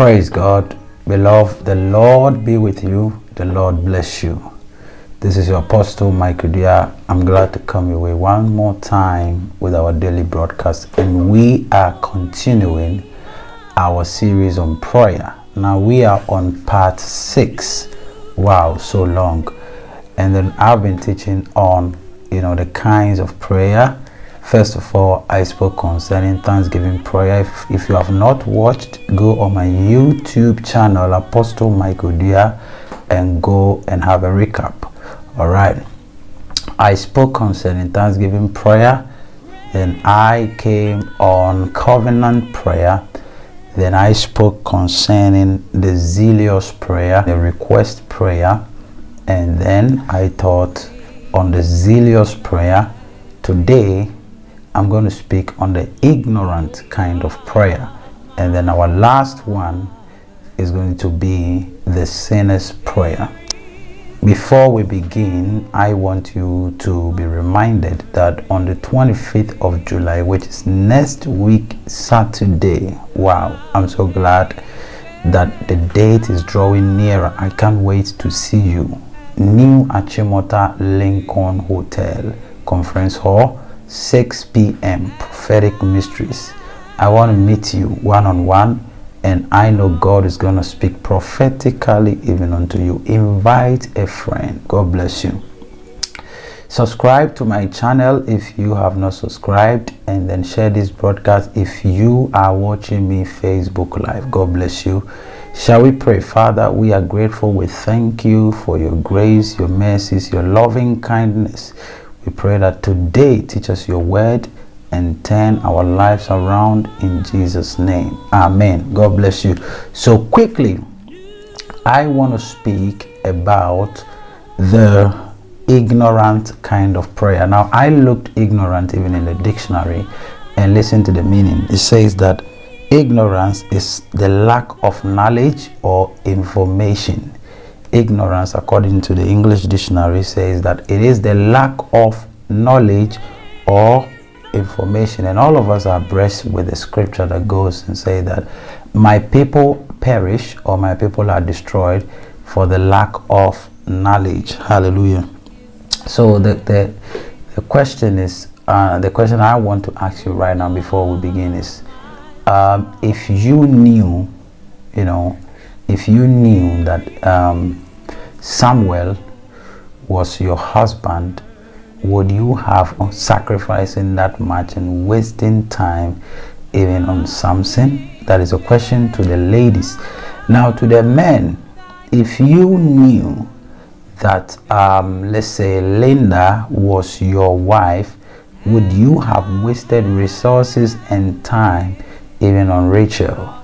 Praise God. Beloved, the Lord be with you. The Lord bless you. This is your Apostle Michael Dia. I'm glad to come your way one more time with our daily broadcast. And we are continuing our series on prayer. Now we are on part six. Wow, so long. And then I've been teaching on, you know, the kinds of prayer First of all, I spoke concerning Thanksgiving prayer. If, if you have not watched, go on my YouTube channel, Apostle Michael Dia, and go and have a recap. All right. I spoke concerning Thanksgiving prayer. Then I came on covenant prayer. Then I spoke concerning the zealous prayer, the request prayer. And then I taught on the zealous prayer. Today, I'm going to speak on the ignorant kind of prayer. And then our last one is going to be the sinner's prayer. Before we begin, I want you to be reminded that on the 25th of July, which is next week, Saturday, wow, I'm so glad that the date is drawing nearer. I can't wait to see you. New Achimota Lincoln Hotel Conference Hall 6 p.m. prophetic mysteries. I want to meet you one on one, and I know God is going to speak prophetically even unto you. Invite a friend. God bless you. Subscribe to my channel if you have not subscribed, and then share this broadcast if you are watching me Facebook Live. God bless you. Shall we pray? Father, we are grateful. We thank you for your grace, your mercies, your loving kindness. We pray that today teach us your word and turn our lives around in Jesus' name. Amen. God bless you. So, quickly, I want to speak about the ignorant kind of prayer. Now, I looked ignorant even in the dictionary and listen to the meaning. It says that ignorance is the lack of knowledge or information ignorance according to the english dictionary says that it is the lack of knowledge or information. And all of us are blessed with the scripture that goes and say that my people perish or my people are destroyed for the lack of knowledge. Hallelujah. So the the, the question is uh, the question i want to ask you right now before we begin is um, if you knew you know if you knew that um, Samuel was your husband, would you have sacrificing that much and wasting time even on Samson? That is a question to the ladies. Now, to the men, if you knew that, um, let's say, Linda was your wife, would you have wasted resources and time even on Rachel?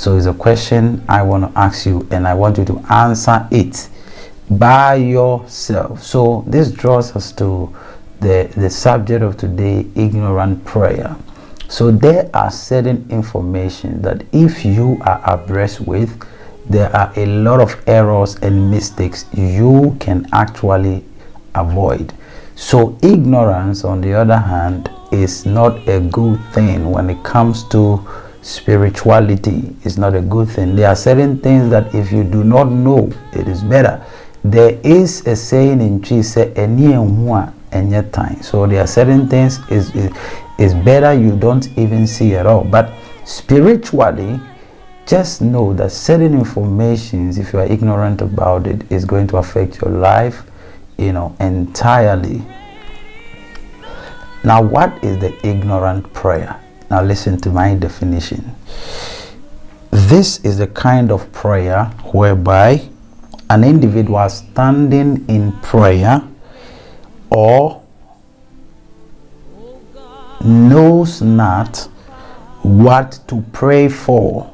So it's a question I want to ask you and I want you to answer it by yourself. So this draws us to the, the subject of today, ignorant prayer. So there are certain information that if you are abreast with, there are a lot of errors and mistakes you can actually avoid. So ignorance, on the other hand, is not a good thing when it comes to spirituality is not a good thing. There are certain things that if you do not know it is better. There is a saying in Jesus any time. So there are certain things is is better you don't even see at all. But spiritually just know that certain informations if you are ignorant about it is going to affect your life you know entirely. Now what is the ignorant prayer now listen to my definition. This is the kind of prayer whereby an individual standing in prayer or knows not what to pray for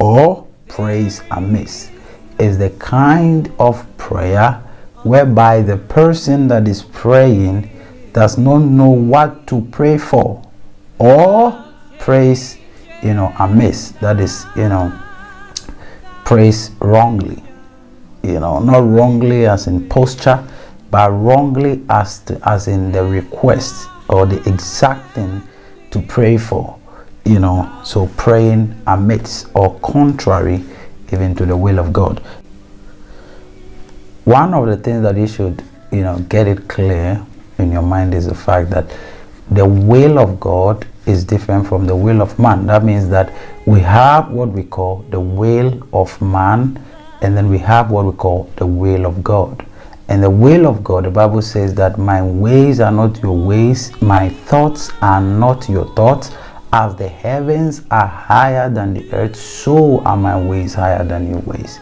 or prays amiss is the kind of prayer whereby the person that is praying does not know what to pray for or praise you know amiss. That is you know praise wrongly. You know not wrongly as in posture but wrongly as to, as in the request or the exact thing to pray for. You know, so praying amidst or contrary even to the will of God. One of the things that you should, you know, get it clear in your mind is the fact that the will of God is different from the will of man. That means that we have what we call the will of man, and then we have what we call the will of God. And the will of God, the Bible says that my ways are not your ways, my thoughts are not your thoughts. As the heavens are higher than the earth, so are my ways higher than your ways.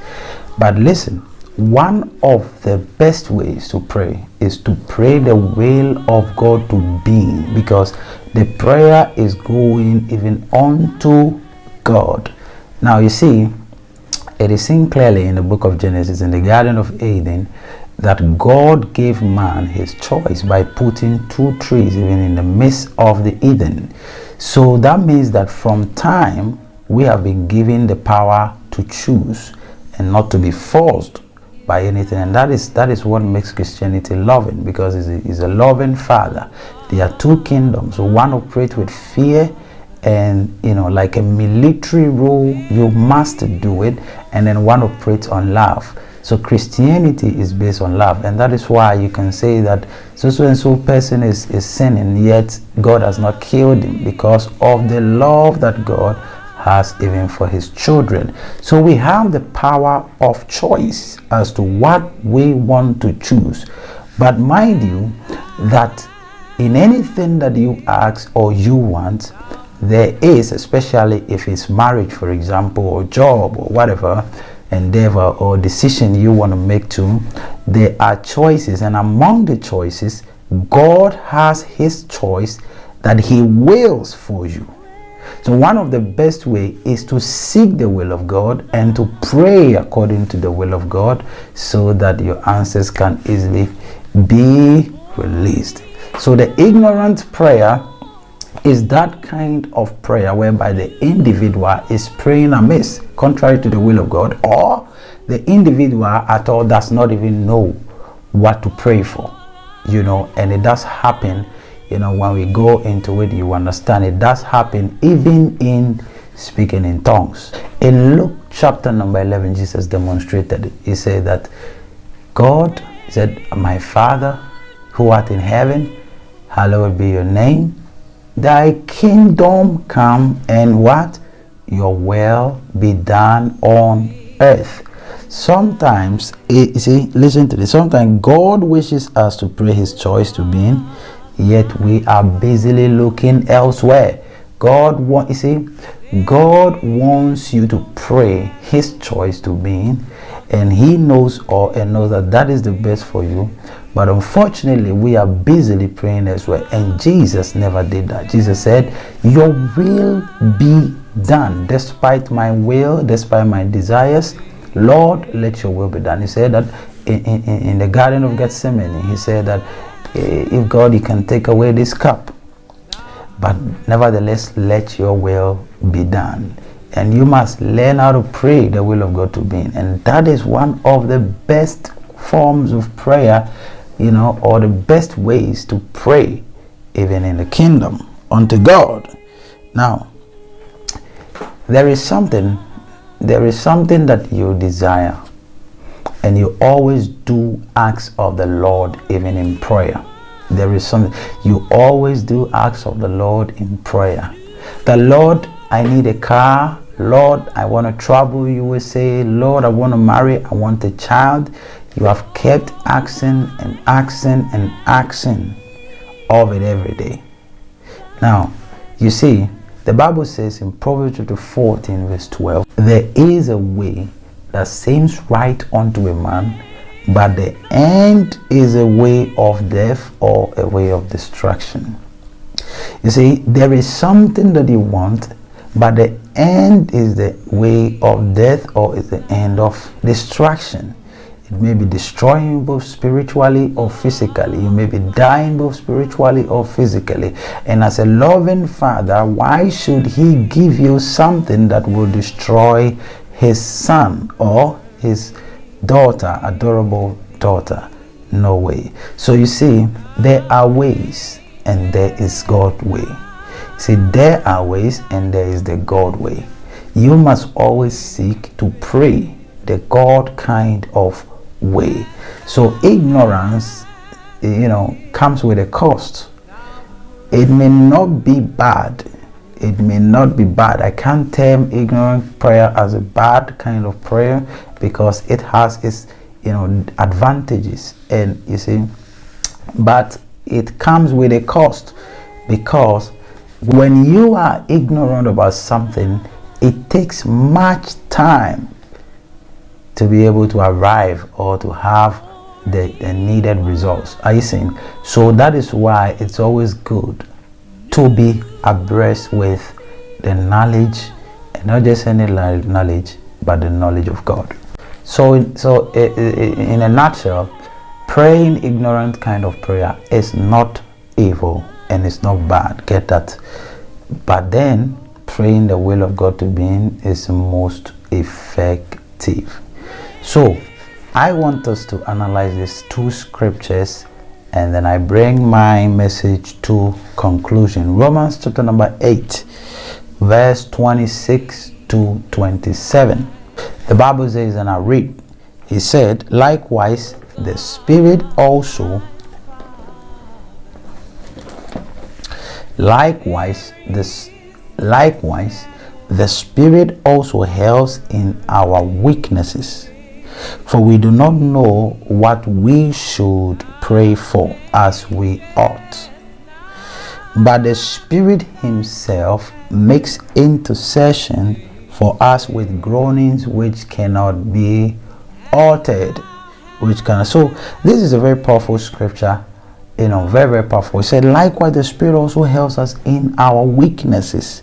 But listen, one of the best ways to pray is to pray the will of God to be because the prayer is going even unto God. Now you see, it is seen clearly in the book of Genesis in the Garden of Eden that God gave man his choice by putting two trees even in the midst of the Eden. So that means that from time we have been given the power to choose and not to be forced by anything and that is that is what makes christianity loving because it's a, it's a loving father there are two kingdoms one operates with fear and you know like a military rule you must do it and then one operates on love so christianity is based on love and that is why you can say that so so and so person is is sinning yet god has not killed him because of the love that god has even for his children. So we have the power of choice as to what we want to choose. But mind you that in anything that you ask or you want, there is, especially if it's marriage, for example, or job or whatever endeavor or decision you want to make to, there are choices. And among the choices, God has his choice that he wills for you. So one of the best way is to seek the will of God and to pray according to the will of God so that your answers can easily be released. So the ignorant prayer is that kind of prayer whereby the individual is praying amiss contrary to the will of God or the individual at all does not even know what to pray for you know and it does happen you know when we go into it you understand it does happen even in speaking in tongues. In luke chapter number 11 jesus demonstrated he said that god said my father who art in heaven hallowed be your name thy kingdom come and what your will be done on earth sometimes eh, you see listen to this sometimes god wishes us to pray his choice to being yet we are busily looking elsewhere. God want you see, God wants you to pray His choice to being, and He knows all and knows that that is the best for you. But unfortunately, we are busily praying as well. and Jesus never did that. Jesus said, "Your will be done, despite my will, despite my desires." Lord, let your will be done. He said that in, in, in the Garden of Gethsemane, he said that eh, if God, you can take away this cup. But nevertheless, let your will be done. And you must learn how to pray the will of God to be. And that is one of the best forms of prayer, you know, or the best ways to pray, even in the kingdom, unto God. Now, there is something, there is something that you desire and you always do acts of the Lord even in prayer. There is something you always do acts of the Lord in prayer. The Lord, I need a car. Lord, I want to travel. You will say, Lord, I want to marry. I want a child. You have kept asking and asking and asking of it every day. Now, you see, the Bible says in Proverbs chapter 14, verse 12, there is a way that seems right unto a man, but the end is a way of death or a way of destruction. You see, there is something that you want, but the end is the way of death or is the end of destruction. It may be destroying both spiritually or physically. You may be dying both spiritually or physically. And as a loving father, why should he give you something that will destroy his son or his daughter, adorable daughter. No way. So you see, there are ways and there is God way. See, there are ways and there is the God way. You must always seek to pray the God kind of way. So ignorance, eh, you know, comes with a cost. It may not be bad. It may not be bad. I can't term ignorant prayer as a bad kind of prayer because it has its, you know, advantages. And you see, but it comes with a cost because when you are ignorant about something, it takes much time to be able to arrive or to have the, the, needed results. Are you seeing? So that is why it's always good to be abreast with the knowledge, and not just any knowledge, but the knowledge of God. So, so in a nutshell, praying ignorant kind of prayer is not evil and it's not bad. Get that? But then praying the will of God to be in is most effective. So, I want us to analyze these two scriptures and then I bring my message to conclusion. Romans chapter number 8, verse 26 to 27. The Bible says, and I read, He said, Likewise, the Spirit also, likewise, this likewise, the Spirit also helps in our weaknesses for we do not know what we should pray for as we ought. But the Spirit Himself makes intercession for us with groanings which cannot be altered. Which can so this is a very powerful scripture, you know, very, very powerful. It said, likewise, the Spirit also helps us in our weaknesses,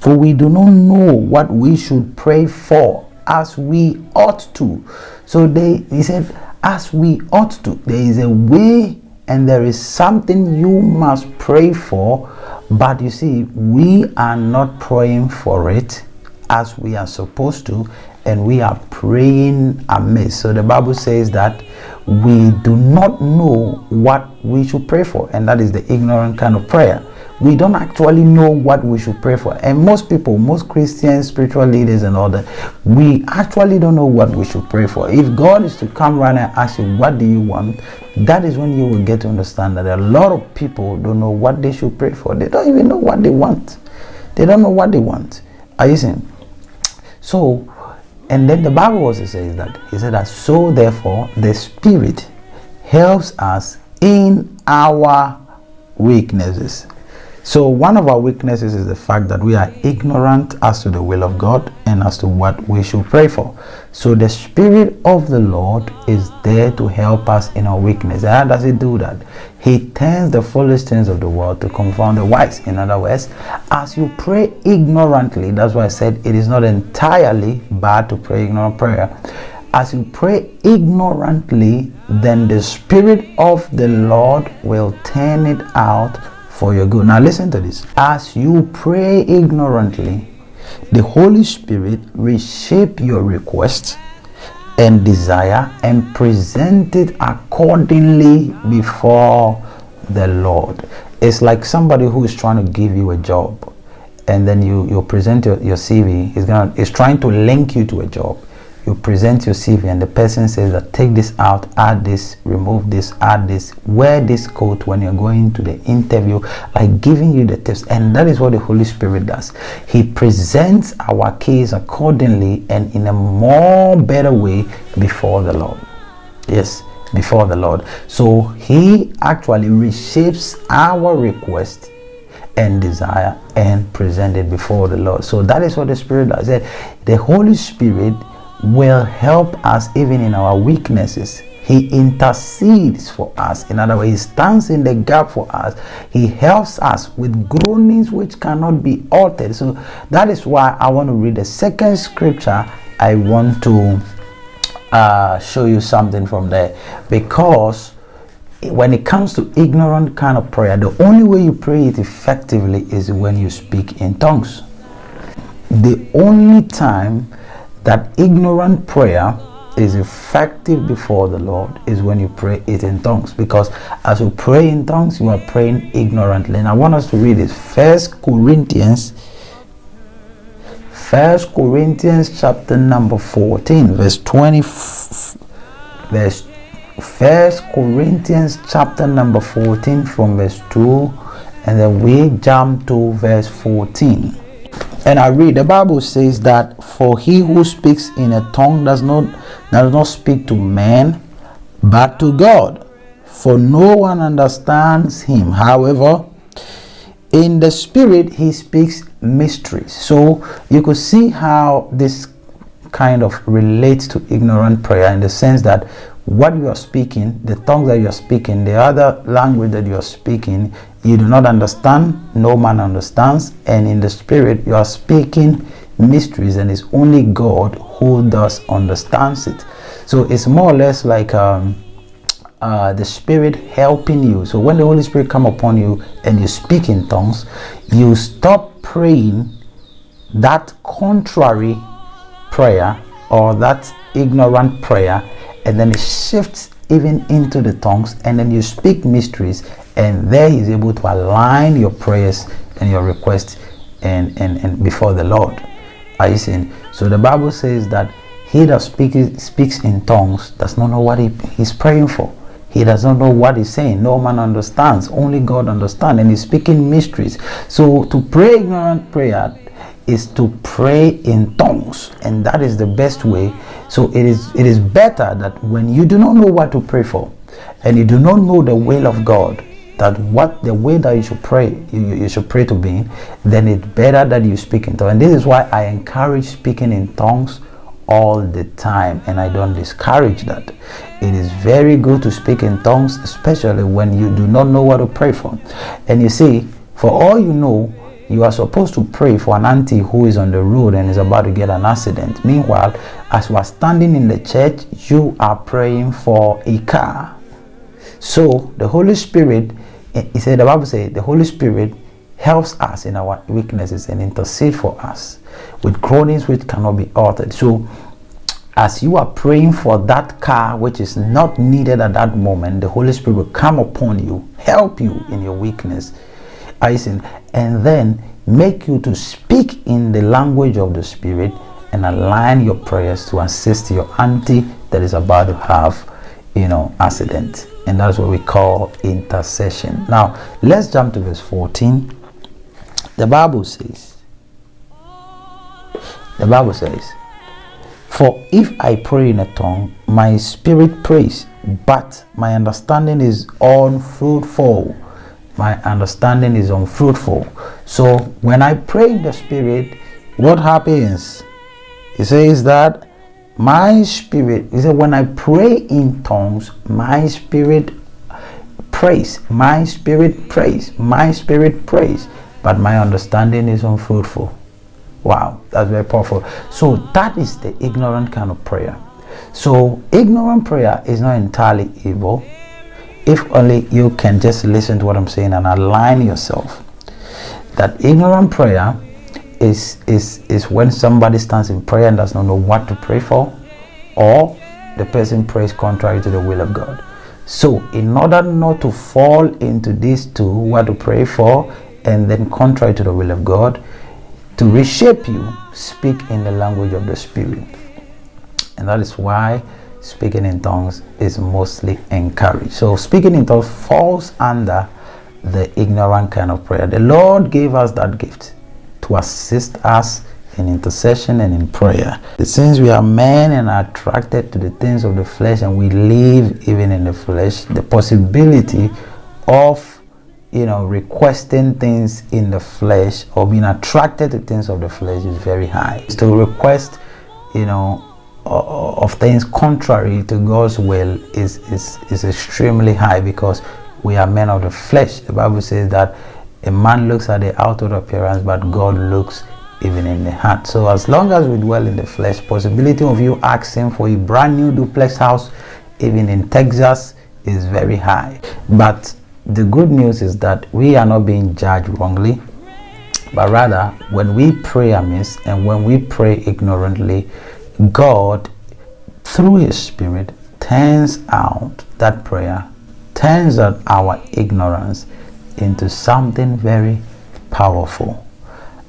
for we do not know what we should pray for as we ought to. So they he said, as we ought to. There is a way and there is something you must pray for, but you see, we are not praying for it as we are supposed to, and we are praying amiss. So the Bible says that we do not know what we should pray for, and that is the ignorant kind of prayer we don't actually know what we should pray for. And most people, most Christians, spiritual leaders, and all that, we actually don't know what we should pray for. If God is to come right and ask you, What do you want? that is when you will get to understand that a lot of people don't know what they should pray for. They don't even know what they want. They don't know what they want. Are you seeing? So, and then the Bible also says that He said that so therefore the Spirit helps us in our weaknesses. So, one of our weaknesses is the fact that we are ignorant as to the will of God and as to what we should pray for. So, the Spirit of the Lord is there to help us in our weakness. How does He do that? He turns the foolish things of the world to confound the wise. In other words, as you pray ignorantly, that's why I said it is not entirely bad to pray ignorant prayer. As you pray ignorantly, then the Spirit of the Lord will turn it out for your good. Now, listen to this. As you pray ignorantly, the Holy Spirit reshape your request and desire and present it accordingly before the Lord. It's like somebody who is trying to give you a job and then you, you present your, your CV, he's gonna is trying to link you to a job you present your CV and the person says that take this out, add this, remove this, add this, wear this coat when you're going to the interview, like giving you the tips. And that is what the Holy Spirit does. He presents our case accordingly and in a more better way before the Lord. Yes, before the Lord. So he actually reshapes our request and desire and present it before the Lord. So that is what the Spirit does. The Holy Spirit will help us even in our weaknesses. He intercedes for us. In other words, He stands in the gap for us. He helps us with groanings which cannot be altered. So that is why I want to read the second scripture. I want to uh, show you something from there because when it comes to ignorant kind of prayer, the only way you pray it effectively is when you speak in tongues. The only time that ignorant prayer is effective before the Lord is when you pray it in tongues. Because as you pray in tongues, you are praying ignorantly. And I want us to read this. First Corinthians, First Corinthians chapter number 14, verse 20, verse First Corinthians chapter number 14 from verse 2 and then we jump to verse 14 and I read the Bible says that for he who speaks in a tongue does not does not speak to man but to God. For no one understands him. However in the spirit he speaks mysteries. So you could see how this kind of relates to ignorant prayer in the sense that what you are speaking, the tongues that you are speaking, the other language that you are speaking, you do not understand, no man understands, and in the spirit you are speaking mysteries, and it's only God who does understands it. So it's more or less like um, uh, the spirit helping you. So when the Holy Spirit come upon you and you speak in tongues, you stop praying that contrary prayer or that ignorant prayer and then it shifts even into the tongues and then you speak mysteries and there he's able to align your prayers and your requests and, and, and before the Lord. Are you seeing? So the Bible says that he that speaks speaks in tongues does not know what he, he's praying for. He does not know what he's saying. No man understands. Only God understands. And he's speaking mysteries. So to pray ignorant prayer is to pray in tongues and that is the best way. So it is it is better that when you do not know what to pray for and you do not know the will of god that what the way that you should pray you, you should pray to be then it's better that you speak in tongues. And this is why i encourage speaking in tongues all the time and i don't discourage that. It is very good to speak in tongues especially when you do not know what to pray for. And you see for all you know you are supposed to pray for an auntie who is on the road and is about to get an accident. Meanwhile, as you are standing in the church, you are praying for a car. So the Holy Spirit, eh, he said, the Bible says, the Holy Spirit helps us in our weaknesses and intercede for us with groanings which cannot be uttered. So as you are praying for that car which is not needed at that moment, the Holy Spirit will come upon you, help you in your weakness icing and then make you to speak in the language of the spirit and align your prayers to assist your auntie that is about to have you know accident. And that's what we call intercession. Now let's jump to verse 14 the bible says the bible says for if i pray in a tongue my spirit prays but my understanding is unfruitful my understanding is unfruitful. So when I pray in the spirit, what happens? He says that my spirit, he said, when I pray in tongues, my spirit prays, my spirit prays, my spirit prays, but my understanding is unfruitful. Wow, that's very powerful. So that is the ignorant kind of prayer. So ignorant prayer is not entirely evil if only you can just listen to what I'm saying and align yourself. That ignorant prayer is is is when somebody stands in prayer and does not know what to pray for, or the person prays contrary to the will of God. So, in order not to fall into these two, what to pray for, and then contrary to the will of God, to reshape you, speak in the language of the Spirit. And that is why speaking in tongues is mostly encouraged. So speaking in tongues falls under the ignorant kind of prayer. The Lord gave us that gift to assist us in intercession and in prayer. Since we are men and are attracted to the things of the flesh and we live even in the flesh, the possibility of you know requesting things in the flesh or being attracted to things of the flesh is very high. To request, you know, of things contrary to God's will is, is, is extremely high because we are men of the flesh. The Bible says that a man looks at the outward appearance, but God looks even in the heart. So as long as we dwell in the flesh, possibility of you asking for a brand new duplex house, even in Texas, is very high. But the good news is that we are not being judged wrongly, but rather when we pray amiss and when we pray ignorantly, God through his spirit turns out that prayer turns out our ignorance into something very powerful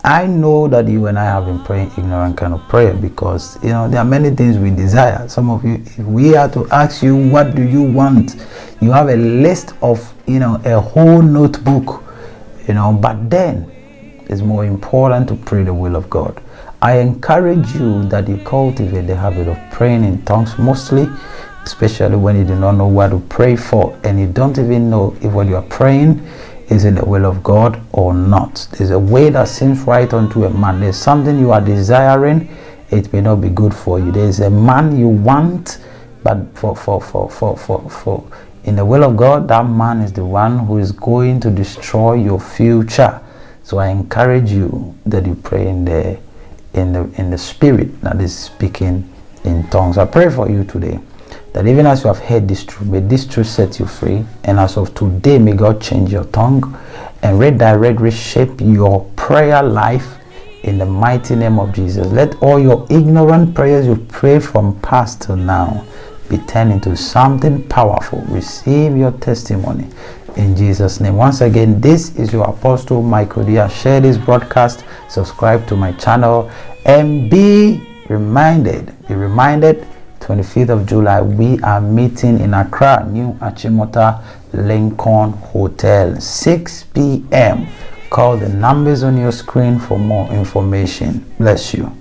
I know that you and I have been praying ignorant kind of prayer because you know there are many things we desire. Some of you, if we are to ask you what do you want, you have a list of you know a whole notebook, you know. But then it's more important to pray the will of God. I encourage you that you cultivate the habit of praying in tongues mostly, especially when you do not know what to pray for and you don't even know if what you are praying is in the will of God or not. There's a way that seems right unto a man. There's something you are desiring, it may not be good for you. There's a man you want, but for for for for for, for in the will of God, that man is the one who is going to destroy your future. So I encourage you that you pray in the in the in the spirit that is speaking in tongues. I pray for you today that even as you have heard this truth, may this truth set you free. And as of today, may God change your tongue and redirect, reshape your prayer life in the mighty name of Jesus. Let all your ignorant prayers you pray from past till now be turned into something powerful. Receive your testimony in Jesus' name. Once again, this is your Apostle Michael Dia. Share this broadcast, subscribe to my channel, and be reminded, be reminded 25th of July, we are meeting in Accra, New Achimota Lincoln Hotel, 6 p.m. Call the numbers on your screen for more information. Bless you.